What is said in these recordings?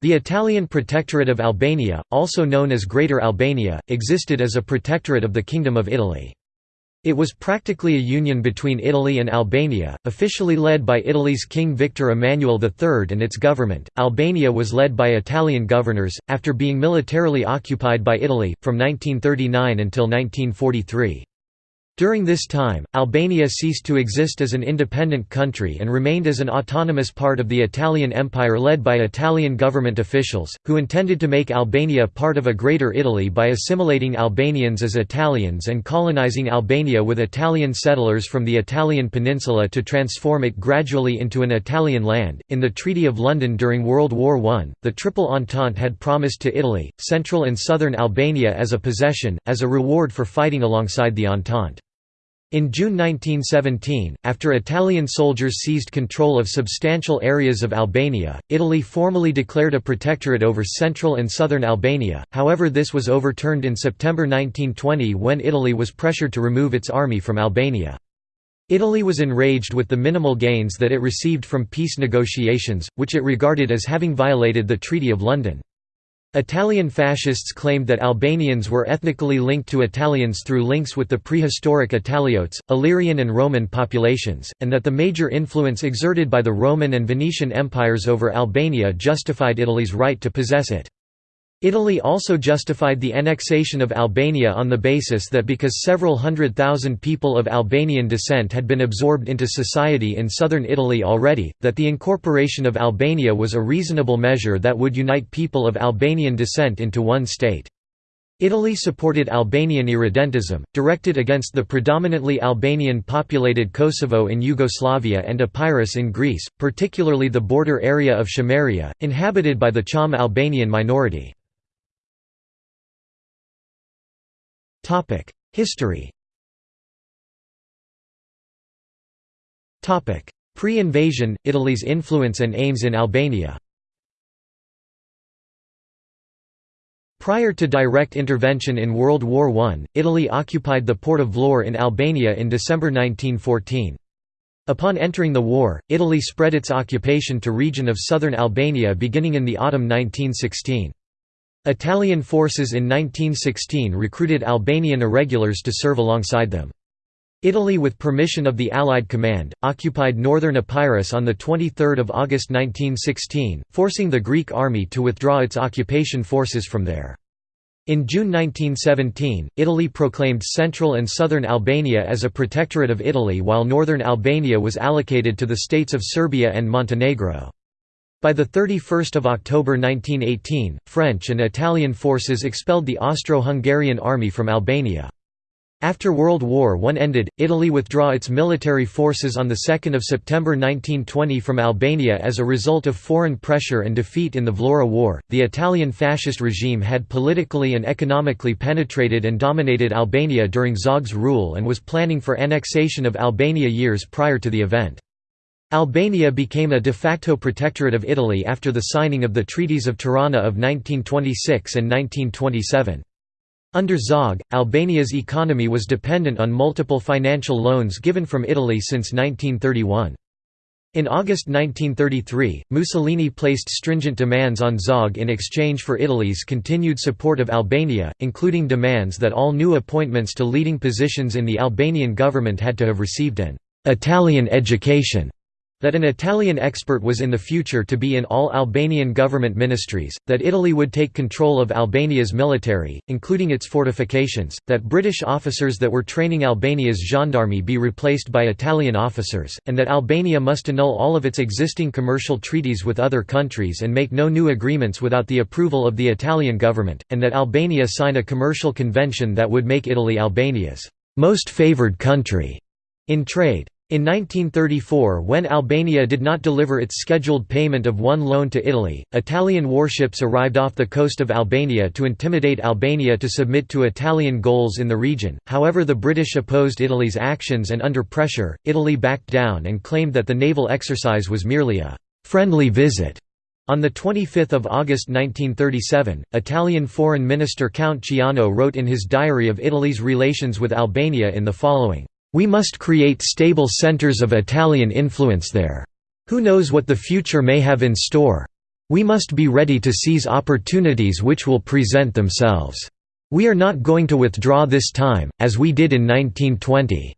The Italian Protectorate of Albania, also known as Greater Albania, existed as a protectorate of the Kingdom of Italy. It was practically a union between Italy and Albania, officially led by Italy's King Victor Emmanuel III and its government. Albania was led by Italian governors, after being militarily occupied by Italy, from 1939 until 1943. During this time, Albania ceased to exist as an independent country and remained as an autonomous part of the Italian Empire led by Italian government officials, who intended to make Albania part of a Greater Italy by assimilating Albanians as Italians and colonizing Albania with Italian settlers from the Italian peninsula to transform it gradually into an Italian land. In the Treaty of London during World War I, the Triple Entente had promised to Italy, central and southern Albania as a possession, as a reward for fighting alongside the Entente. In June 1917, after Italian soldiers seized control of substantial areas of Albania, Italy formally declared a protectorate over central and southern Albania, however this was overturned in September 1920 when Italy was pressured to remove its army from Albania. Italy was enraged with the minimal gains that it received from peace negotiations, which it regarded as having violated the Treaty of London. Italian fascists claimed that Albanians were ethnically linked to Italians through links with the prehistoric Italiotes, Illyrian and Roman populations, and that the major influence exerted by the Roman and Venetian empires over Albania justified Italy's right to possess it. Italy also justified the annexation of Albania on the basis that because several hundred thousand people of Albanian descent had been absorbed into society in southern Italy already, that the incorporation of Albania was a reasonable measure that would unite people of Albanian descent into one state. Italy supported Albanian irredentism, directed against the predominantly Albanian-populated Kosovo in Yugoslavia and Epirus in Greece, particularly the border area of Chameria, inhabited by the Cham Albanian minority. History Pre-invasion, Italy's influence and aims in Albania Prior to direct intervention in World War I, Italy occupied the port of Vlorë in Albania in December 1914. Upon entering the war, Italy spread its occupation to region of southern Albania beginning in the autumn 1916. Italian forces in 1916 recruited Albanian irregulars to serve alongside them. Italy with permission of the Allied Command, occupied northern Epirus on 23 August 1916, forcing the Greek army to withdraw its occupation forces from there. In June 1917, Italy proclaimed central and southern Albania as a protectorate of Italy while northern Albania was allocated to the states of Serbia and Montenegro. By 31 October 1918, French and Italian forces expelled the Austro-Hungarian army from Albania. After World War I ended, Italy withdrew its military forces on 2 September 1920 from Albania as a result of foreign pressure and defeat in the Vlora War. The Italian fascist regime had politically and economically penetrated and dominated Albania during Zog's rule and was planning for annexation of Albania years prior to the event. Albania became a de facto protectorate of Italy after the signing of the Treaties of Tirana of 1926 and 1927. Under Zog, Albania's economy was dependent on multiple financial loans given from Italy since 1931. In August 1933, Mussolini placed stringent demands on Zog in exchange for Italy's continued support of Albania, including demands that all new appointments to leading positions in the Albanian government had to have received an «Italian education» that an Italian expert was in the future to be in all Albanian government ministries, that Italy would take control of Albania's military, including its fortifications, that British officers that were training Albania's gendarmerie be replaced by Italian officers, and that Albania must annul all of its existing commercial treaties with other countries and make no new agreements without the approval of the Italian government, and that Albania sign a commercial convention that would make Italy Albania's most favoured country in trade. In 1934 when Albania did not deliver its scheduled payment of one loan to Italy, Italian warships arrived off the coast of Albania to intimidate Albania to submit to Italian goals in the region, however the British opposed Italy's actions and under pressure, Italy backed down and claimed that the naval exercise was merely a «friendly visit». On 25 August 1937, Italian Foreign Minister Count Ciano wrote in his diary of Italy's relations with Albania in the following we must create stable centers of Italian influence there. Who knows what the future may have in store? We must be ready to seize opportunities which will present themselves. We are not going to withdraw this time, as we did in 1920.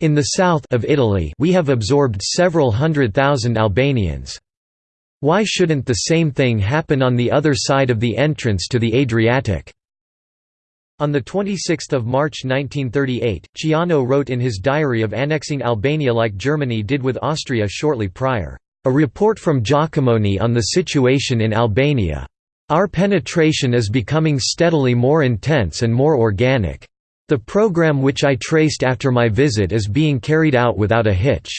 In the south of Italy we have absorbed several hundred thousand Albanians. Why shouldn't the same thing happen on the other side of the entrance to the Adriatic? On 26 March 1938, Ciano wrote in his diary of annexing Albania like Germany did with Austria shortly prior, "...a report from Jacomoni on the situation in Albania. Our penetration is becoming steadily more intense and more organic. The program which I traced after my visit is being carried out without a hitch."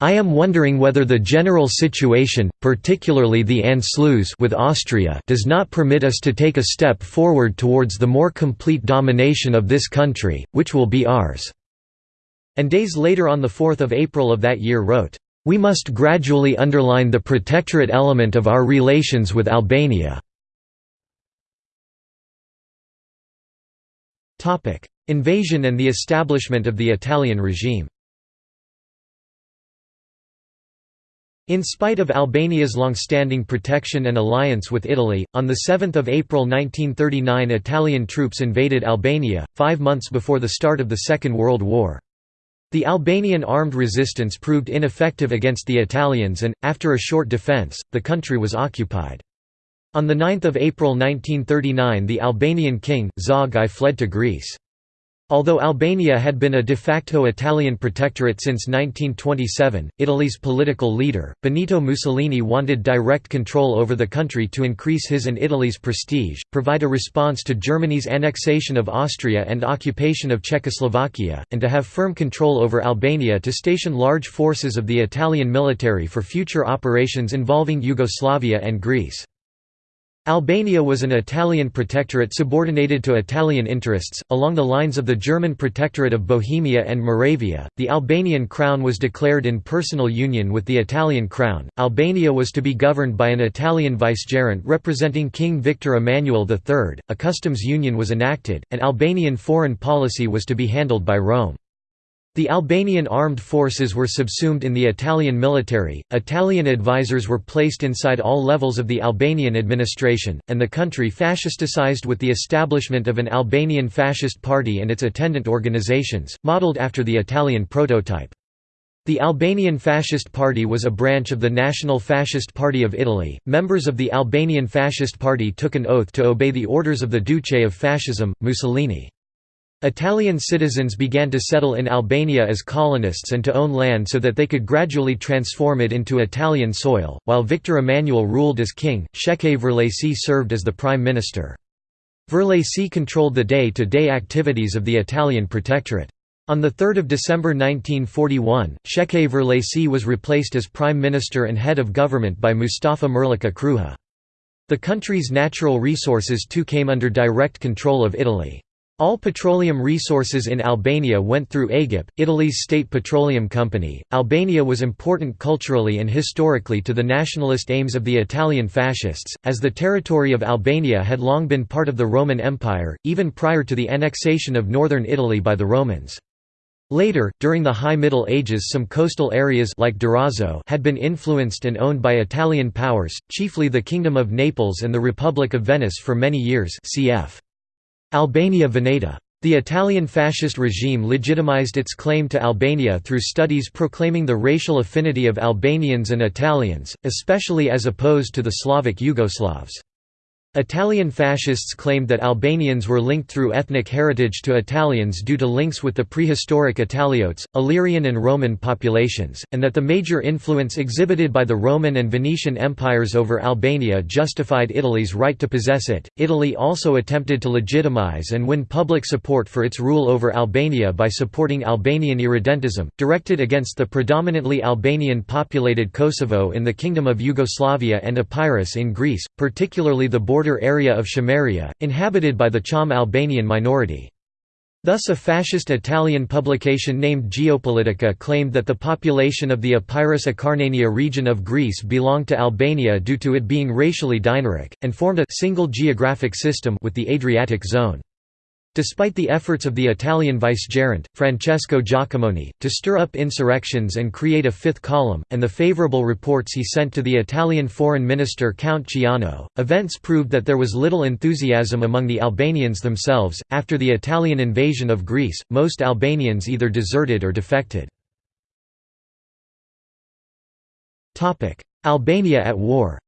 I am wondering whether the general situation, particularly the Anschluss with Austria does not permit us to take a step forward towards the more complete domination of this country, which will be ours." And days later on 4 April of that year wrote, "...we must gradually underline the protectorate element of our relations with Albania." Invasion and the establishment of the Italian regime In spite of Albania's long-standing protection and alliance with Italy, on 7 April 1939 Italian troops invaded Albania, five months before the start of the Second World War. The Albanian armed resistance proved ineffective against the Italians and, after a short defence, the country was occupied. On 9 April 1939 the Albanian king, Zog I fled to Greece. Although Albania had been a de facto Italian protectorate since 1927, Italy's political leader, Benito Mussolini wanted direct control over the country to increase his and Italy's prestige, provide a response to Germany's annexation of Austria and occupation of Czechoslovakia, and to have firm control over Albania to station large forces of the Italian military for future operations involving Yugoslavia and Greece. Albania was an Italian protectorate subordinated to Italian interests, along the lines of the German protectorate of Bohemia and Moravia. The Albanian crown was declared in personal union with the Italian crown. Albania was to be governed by an Italian vicegerent representing King Victor Emmanuel III. A customs union was enacted, and Albanian foreign policy was to be handled by Rome. The Albanian armed forces were subsumed in the Italian military, Italian advisors were placed inside all levels of the Albanian administration, and the country fascisticized with the establishment of an Albanian fascist party and its attendant organizations, modeled after the Italian prototype. The Albanian Fascist Party was a branch of the National Fascist Party of Italy. Members of the Albanian Fascist Party took an oath to obey the orders of the Duce of Fascism, Mussolini. Italian citizens began to settle in Albania as colonists and to own land so that they could gradually transform it into Italian soil. While Victor Emmanuel ruled as king, Shefqet Vërlaci served as the prime minister. Vërlaci controlled the day-to-day activities of the Italian protectorate. On 3 December 1941, Shefqet Vërlaci was replaced as prime minister and head of government by Mustafa Merlika Kruja. The country's natural resources too came under direct control of Italy. All petroleum resources in Albania went through Agip, Italy's state petroleum company. Albania was important culturally and historically to the nationalist aims of the Italian fascists, as the territory of Albania had long been part of the Roman Empire, even prior to the annexation of northern Italy by the Romans. Later, during the High Middle Ages some coastal areas like Durazzo had been influenced and owned by Italian powers, chiefly the Kingdom of Naples and the Republic of Venice for many years cf. Albania Veneta. The Italian fascist regime legitimized its claim to Albania through studies proclaiming the racial affinity of Albanians and Italians, especially as opposed to the Slavic Yugoslavs. Italian fascists claimed that Albanians were linked through ethnic heritage to Italians due to links with the prehistoric Italiotes, Illyrian and Roman populations, and that the major influence exhibited by the Roman and Venetian empires over Albania justified Italy's right to possess it. Italy also attempted to legitimize and win public support for its rule over Albania by supporting Albanian irredentism, directed against the predominantly Albanian populated Kosovo in the Kingdom of Yugoslavia and Epirus in Greece, particularly the border border area of Chameria, inhabited by the Cham Albanian minority. Thus a fascist Italian publication named Geopolitica claimed that the population of the Epirus Acarnania region of Greece belonged to Albania due to it being racially Dinaric, and formed a single geographic system with the Adriatic zone. Despite the efforts of the Italian vicegerent, Francesco Jacomoni, to stir up insurrections and create a fifth column, and the favorable reports he sent to the Italian foreign minister Count Ciano, events proved that there was little enthusiasm among the Albanians themselves. After the Italian invasion of Greece, most Albanians either deserted or defected. Albania at war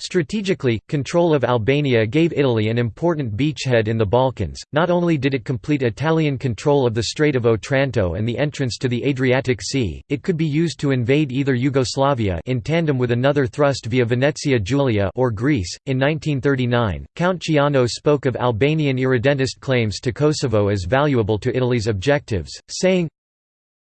Strategically, control of Albania gave Italy an important beachhead in the Balkans. Not only did it complete Italian control of the Strait of Otranto and the entrance to the Adriatic Sea, it could be used to invade either Yugoslavia in tandem with another thrust via Venezia Giulia or Greece. In 1939, Count Ciano spoke of Albanian irredentist claims to Kosovo as valuable to Italy's objectives, saying,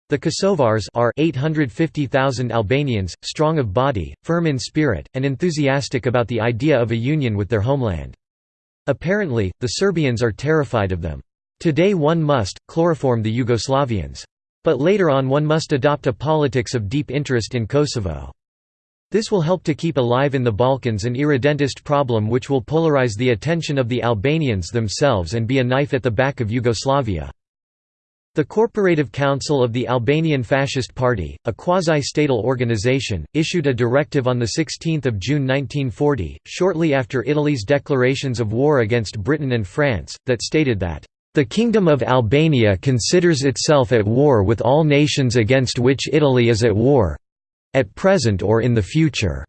the Kosovars are 850,000 Albanians, strong of body, firm in spirit, and enthusiastic about the idea of a union with their homeland. Apparently, the Serbians are terrified of them. Today one must, chloroform the Yugoslavians. But later on one must adopt a politics of deep interest in Kosovo. This will help to keep alive in the Balkans an irredentist problem which will polarize the attention of the Albanians themselves and be a knife at the back of Yugoslavia. The Corporative Council of the Albanian Fascist Party, a quasi-statal organization, issued a directive on 16 June 1940, shortly after Italy's declarations of war against Britain and France, that stated that, "...the Kingdom of Albania considers itself at war with all nations against which Italy is at war—at present or in the future."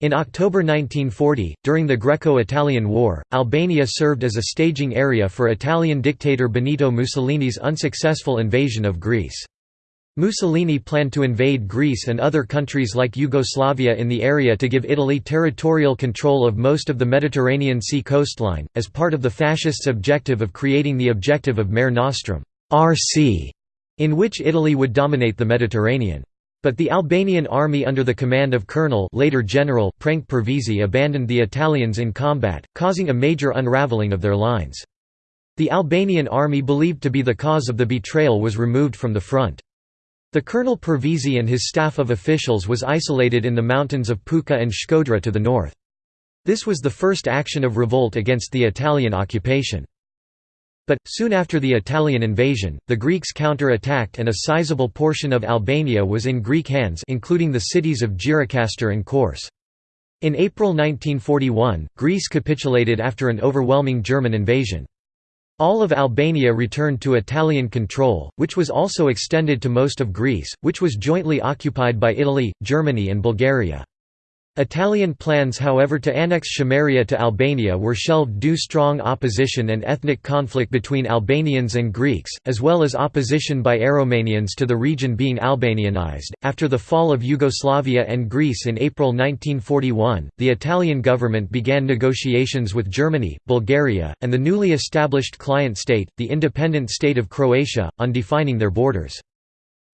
In October 1940, during the Greco-Italian War, Albania served as a staging area for Italian dictator Benito Mussolini's unsuccessful invasion of Greece. Mussolini planned to invade Greece and other countries like Yugoslavia in the area to give Italy territorial control of most of the Mediterranean Sea coastline, as part of the fascists' objective of creating the objective of Mare Nostrum RC, in which Italy would dominate the Mediterranean. But the Albanian army under the command of Colonel later General Prenk Pervizi abandoned the Italians in combat, causing a major unraveling of their lines. The Albanian army believed to be the cause of the betrayal was removed from the front. The Colonel Pervizi and his staff of officials was isolated in the mountains of Puka and Shkodra to the north. This was the first action of revolt against the Italian occupation. But, soon after the Italian invasion, the Greeks counter-attacked and a sizable portion of Albania was in Greek hands including the cities of Gjirokastra and Korçë. In April 1941, Greece capitulated after an overwhelming German invasion. All of Albania returned to Italian control, which was also extended to most of Greece, which was jointly occupied by Italy, Germany and Bulgaria. Italian plans however to annex Chameria to Albania were shelved due strong opposition and ethnic conflict between Albanians and Greeks, as well as opposition by Aromanians to the region being Albanianized. After the fall of Yugoslavia and Greece in April 1941, the Italian government began negotiations with Germany, Bulgaria, and the newly established client state, the independent state of Croatia, on defining their borders.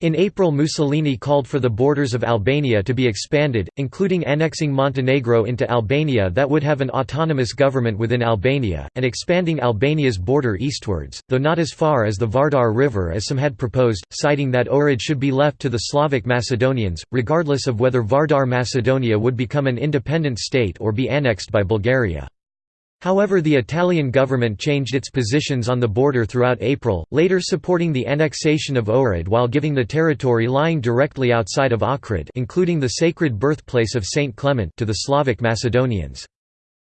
In April Mussolini called for the borders of Albania to be expanded, including annexing Montenegro into Albania that would have an autonomous government within Albania, and expanding Albania's border eastwards, though not as far as the Vardar River as some had proposed, citing that Ohrid should be left to the Slavic Macedonians, regardless of whether Vardar Macedonia would become an independent state or be annexed by Bulgaria. However the Italian government changed its positions on the border throughout April, later supporting the annexation of Ohrid while giving the territory lying directly outside of Ohrid including the sacred birthplace of Saint Clement to the Slavic Macedonians.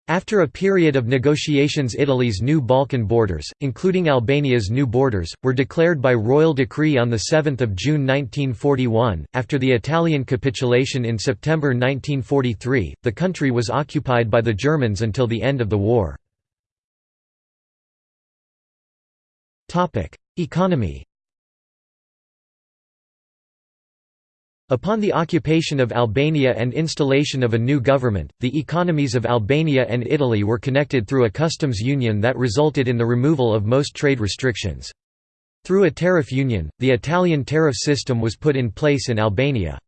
After a period of negotiations Italy's new Balkan borders, including Albania's new borders, were declared by royal decree on 7 June 1941. After the Italian capitulation in September 1943, the country was occupied by the Germans until the end of the war. Economy Upon the occupation of Albania and installation of a new government, the economies of Albania and Italy were connected through a customs union that resulted in the removal of most trade restrictions. Through a tariff union, the Italian tariff system was put in place in Albania.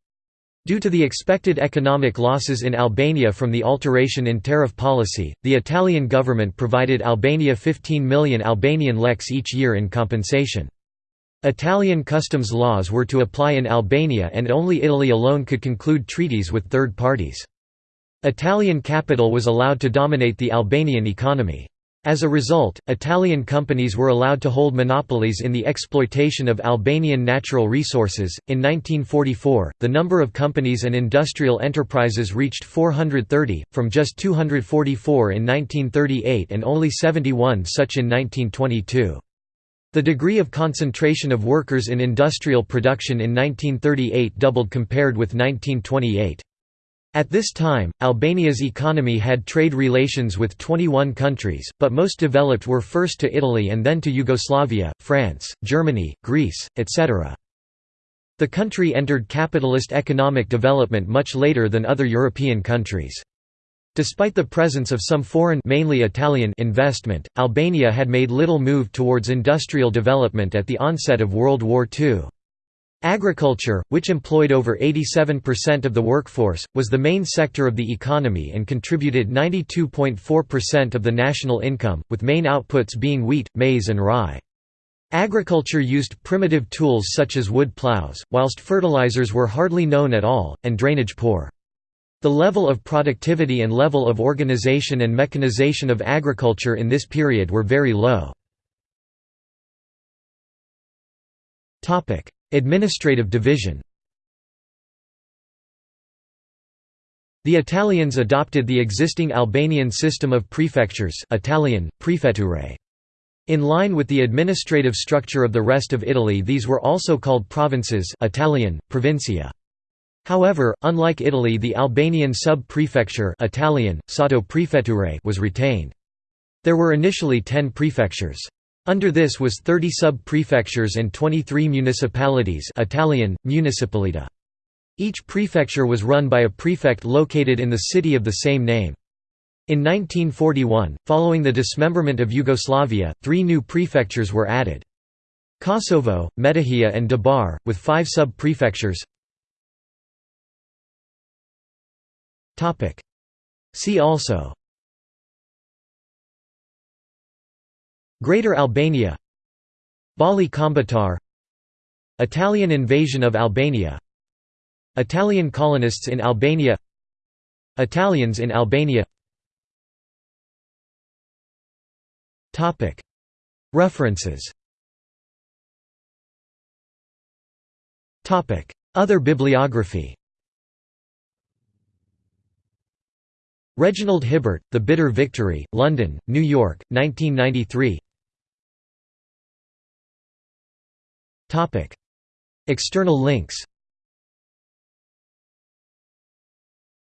Due to the expected economic losses in Albania from the alteration in tariff policy, the Italian government provided Albania 15 million Albanian leks each year in compensation. Italian customs laws were to apply in Albania and only Italy alone could conclude treaties with third parties. Italian capital was allowed to dominate the Albanian economy. As a result, Italian companies were allowed to hold monopolies in the exploitation of Albanian natural resources. In 1944, the number of companies and industrial enterprises reached 430, from just 244 in 1938 and only 71 such in 1922. The degree of concentration of workers in industrial production in 1938 doubled compared with 1928. At this time, Albania's economy had trade relations with 21 countries, but most developed were first to Italy and then to Yugoslavia, France, Germany, Greece, etc. The country entered capitalist economic development much later than other European countries. Despite the presence of some foreign mainly Italian investment, Albania had made little move towards industrial development at the onset of World War II. Agriculture, which employed over 87% of the workforce, was the main sector of the economy and contributed 92.4% of the national income, with main outputs being wheat, maize and rye. Agriculture used primitive tools such as wood plows, whilst fertilizers were hardly known at all, and drainage poor. The level of productivity and level of organization and mechanization of agriculture in this period were very low. Administrative division The Italians adopted the existing Albanian system of prefectures Italian, prefetture. In line with the administrative structure of the rest of Italy these were also called provinces Italian, provincia. However, unlike Italy the Albanian sub-prefecture Italian, sottoprefetture was retained. There were initially ten prefectures. Under this was 30 sub-prefectures and 23 municipalities Italian, municipalita. Each prefecture was run by a prefect located in the city of the same name. In 1941, following the dismemberment of Yugoslavia, three new prefectures were added. Kosovo, Metohija and Dabar, with five sub-prefectures See also. Greater Albania. Bali Kombëtar Italian invasion of Albania. Italian colonists in Albania. Italians in Albania. References. Other bibliography Reginald Hibbert, The Bitter Victory, London, New York, 1993 External links.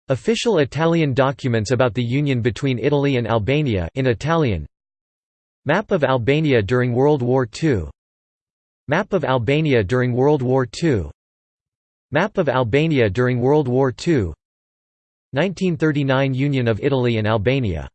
Official Italian documents about the union between Italy and Albania in Italian. Map of Albania during World War II Map of Albania during World War II Map of Albania during World War II 1939 Union of Italy and Albania